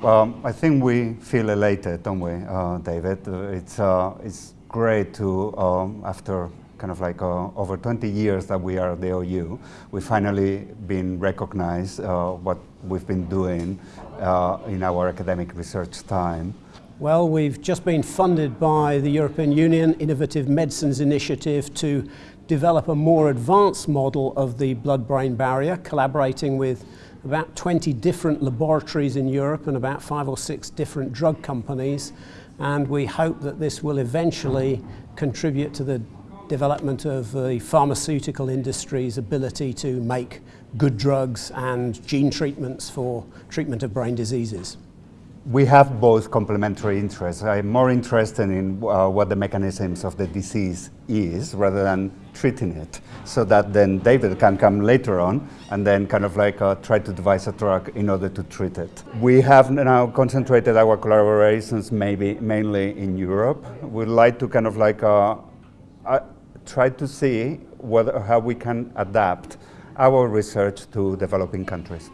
Well, I think we feel elated, don't we, uh, David? It's, uh, it's great to, um, after kind of like uh, over 20 years that we are the OU, we finally been recognized uh, what we've been doing uh, in our academic research time. Well, we've just been funded by the European Union Innovative Medicines Initiative to develop a more advanced model of the blood-brain barrier, collaborating with about 20 different laboratories in Europe and about five or six different drug companies. And we hope that this will eventually contribute to the development of the pharmaceutical industry's ability to make good drugs and gene treatments for treatment of brain diseases. We have both complementary interests. I'm more interested in uh, what the mechanisms of the disease is rather than treating it so that then David can come later on and then kind of like uh, try to devise a drug in order to treat it. We have now concentrated our collaborations maybe mainly in Europe. We'd like to kind of like uh, uh try to see whether, how we can adapt our research to developing countries.